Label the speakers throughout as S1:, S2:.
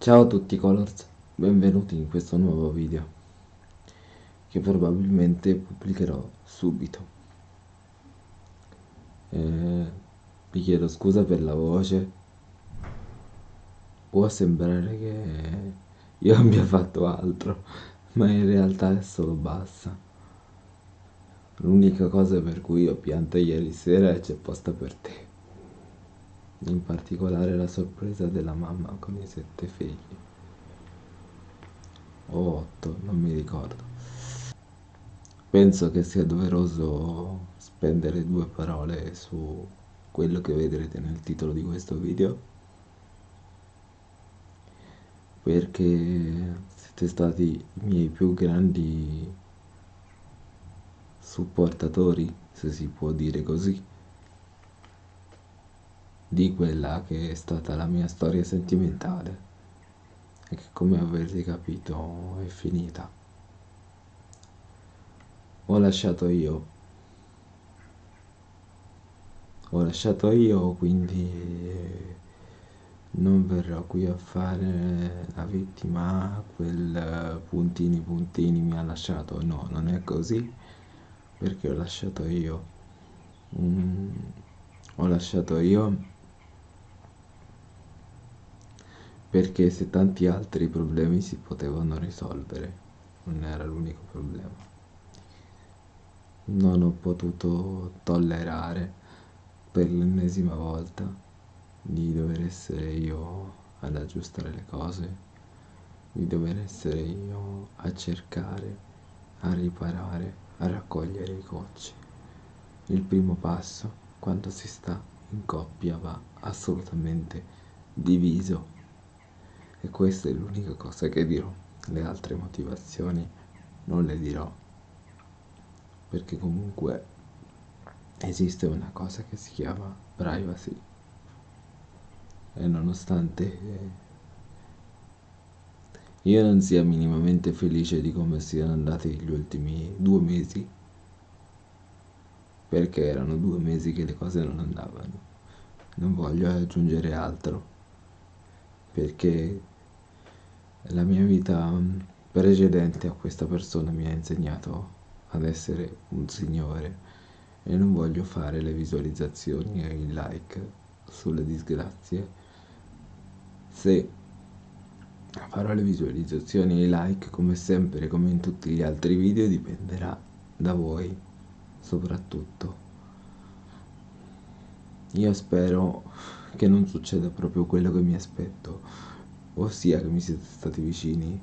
S1: Ciao a tutti Colors, benvenuti in questo nuovo video che probabilmente pubblicherò subito. Eh, vi chiedo scusa per la voce, può sembrare che io abbia fatto altro, ma in realtà è solo bassa. L'unica cosa per cui ho pianto ieri sera è c'è posta per te in particolare la sorpresa della mamma con i sette figli. O otto, non mi ricordo. Penso che sia doveroso spendere due parole su quello che vedrete nel titolo di questo video. Perché siete stati i miei più grandi supportatori, se si può dire così di quella che è stata la mia storia sentimentale e che come avrete capito è finita. Ho lasciato io. Ho lasciato io, quindi non verrò qui a fare la vittima, quel puntini puntini mi ha lasciato. No, non è così, perché ho lasciato io. Mm, ho lasciato io perché se tanti altri problemi si potevano risolvere, non era l'unico problema. Non ho potuto tollerare per l'ennesima volta di dover essere io ad aggiustare le cose, di dover essere io a cercare, a riparare, a raccogliere i cocci. Il primo passo, quando si sta in coppia, va assolutamente diviso e questa è l'unica cosa che dirò. Le altre motivazioni non le dirò. Perché comunque esiste una cosa che si chiama privacy. E nonostante io non sia minimamente felice di come siano andati gli ultimi due mesi, perché erano due mesi che le cose non andavano. Non voglio aggiungere altro perché la mia vita precedente a questa persona mi ha insegnato ad essere un signore e non voglio fare le visualizzazioni e i like sulle disgrazie. Se farò le visualizzazioni e i like come sempre come in tutti gli altri video dipenderà da voi soprattutto. Io spero che non succeda proprio quello che mi aspetto, ossia che mi siete stati vicini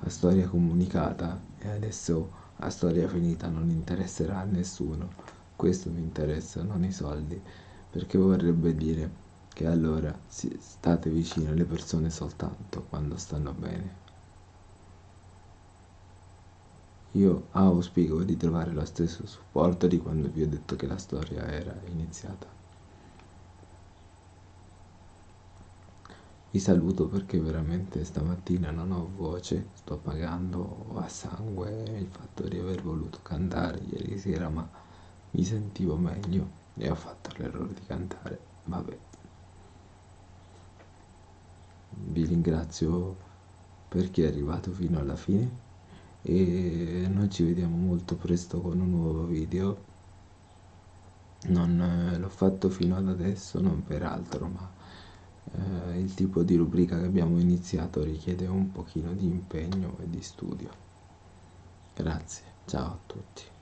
S1: a storia comunicata e adesso a storia finita non interesserà a nessuno. Questo mi interessa, non i soldi, perché vorrebbe dire che allora state vicino alle persone soltanto quando stanno bene. Io auspico di trovare lo stesso supporto di quando vi ho detto che la storia era iniziata. Vi saluto perché veramente stamattina non ho voce, sto pagando a sangue il fatto di aver voluto cantare ieri sera, ma mi sentivo meglio e ho fatto l'errore di cantare. Vabbè. Vi ringrazio per chi è arrivato fino alla fine e noi ci vediamo molto presto con un nuovo video. Non eh, l'ho fatto fino ad adesso, non per altro, ma eh, il tipo di rubrica che abbiamo iniziato richiede un pochino di impegno e di studio. Grazie, ciao a tutti.